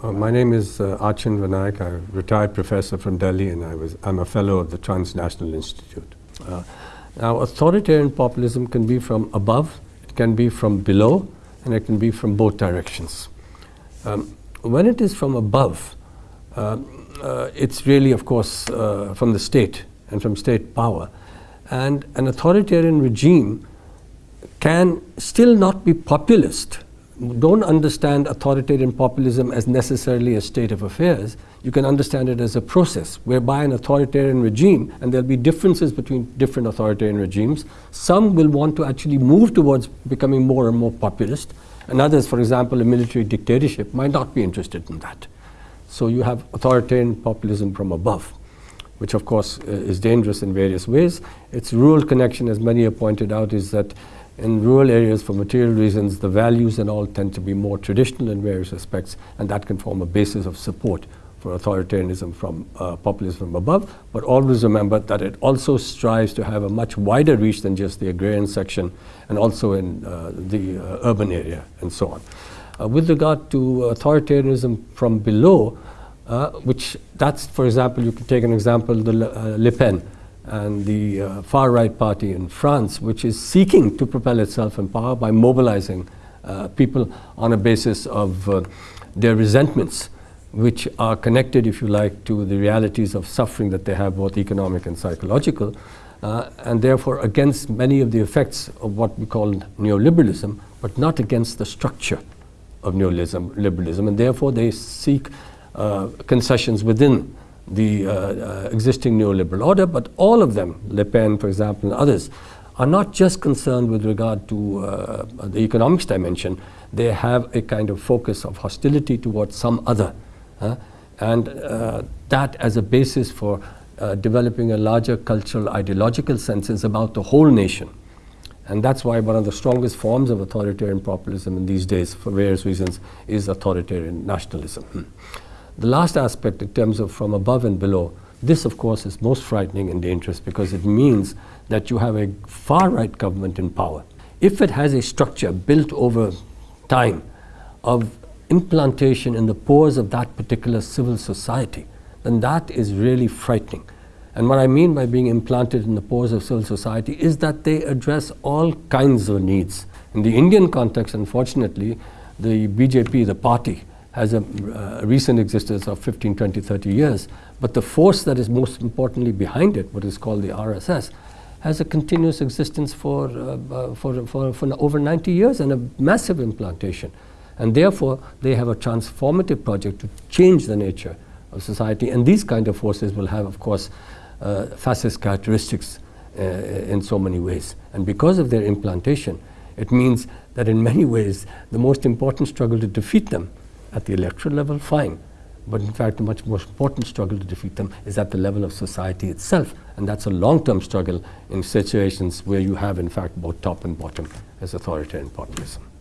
Uh, my name is uh, Achin. I'm a retired professor from Delhi and I was, I'm a fellow of the Transnational Institute. Uh, now, authoritarian populism can be from above, it can be from below, and it can be from both directions. Um, when it is from above, uh, uh, it's really, of course, uh, from the state and from state power. And an authoritarian regime can still not be populist don't understand authoritarian populism as necessarily a state of affairs. You can understand it as a process whereby an authoritarian regime, and there'll be differences between different authoritarian regimes, some will want to actually move towards becoming more and more populist, and others, for example, a military dictatorship, might not be interested in that. So you have authoritarian populism from above, which of course uh, is dangerous in various ways. Its rural connection, as many have pointed out, is that in rural areas, for material reasons, the values and all tend to be more traditional in various respects, and that can form a basis of support for authoritarianism from uh, populism from above. But always remember that it also strives to have a much wider reach than just the agrarian section, and also in uh, the uh, urban area, and so on. Uh, with regard to authoritarianism from below, uh, which that's, for example, you can take an example, the Le, uh, Le Pen and the uh, far-right party in France, which is seeking to propel itself in power by mobilizing uh, people on a basis of uh, their resentments, which are connected, if you like, to the realities of suffering that they have, both economic and psychological, uh, and therefore against many of the effects of what we call neoliberalism, but not against the structure of neoliberalism, and therefore they seek uh, concessions within the uh, uh, existing neoliberal order, but all of them, Le Pen, for example, and others, are not just concerned with regard to uh, the economics dimension, they have a kind of focus of hostility towards some other. and that as a basis for uh, developing a larger cultural ideological sense is about the whole nation. And that's why one of the strongest forms of authoritarian populism in these days, for various reasons, is authoritarian nationalism. The last aspect in terms of from above and below, this of course is most frightening and dangerous because it means that you have a far-right government in power. If it has a structure built over time of implantation in the pores of that particular civil society, then that is really frightening. And what I mean by being implanted in the pores of civil society is that they address all kinds of needs. In the Indian context, unfortunately, the BJP, the party, has a uh, recent existence of 15, 20, 30 years, but the force that is most importantly behind it, what is called the RSS, has a continuous existence for, uh, uh, for, for, for over 90 years and a massive implantation. And therefore, they have a transformative project to change the nature of society. And these kind of forces will have, of course, uh, fascist characteristics uh, in so many ways. And because of their implantation, it means that in many ways, the most important struggle to defeat them at the electoral level, fine. But in fact, a much more important struggle to defeat them is at the level of society itself. And that's a long-term struggle in situations where you have, in fact, both top and bottom as authoritarian populism.